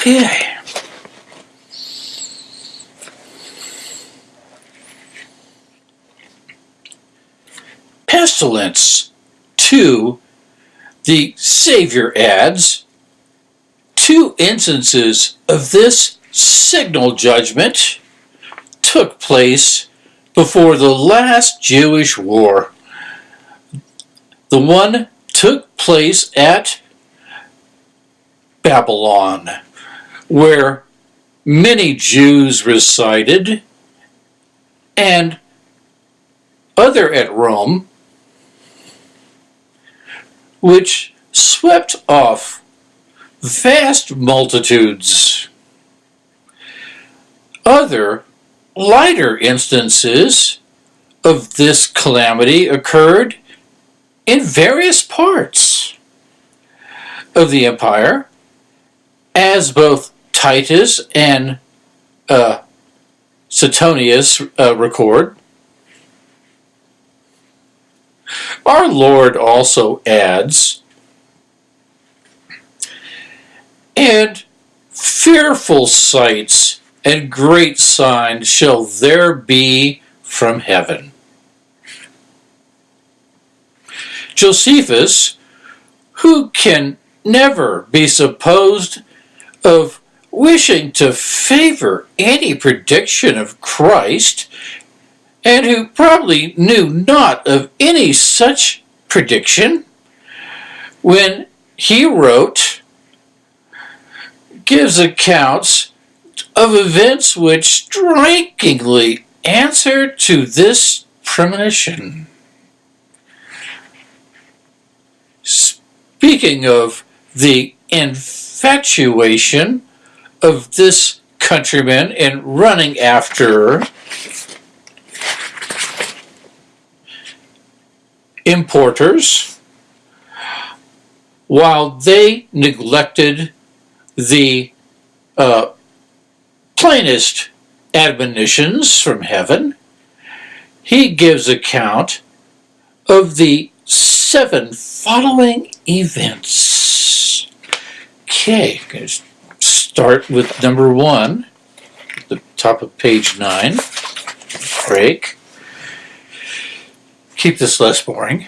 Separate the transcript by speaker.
Speaker 1: Okay. Pestilence. Two, the Savior adds, two instances of this signal judgment took place before the last Jewish war. The one took place at Babylon, where many Jews resided, and other at Rome, which swept off vast multitudes. Other lighter instances of this calamity occurred in various parts of the empire, as both Tacitus and uh, Suetonius uh, record. Our Lord also adds, and fearful sights and great signs shall there be from heaven. Josephus, who can never be supposed of wishing to favor any prediction of Christ, and who probably knew not of any such prediction, when he wrote, gives accounts of events which strikingly answer to this premonition. Speaking of the infatuation of this countryman in running after importers, while they neglected the uh, plainest admonitions from heaven, he gives account of the seven following events. Okay, start with number one, the top of page nine. Break. Keep this less boring.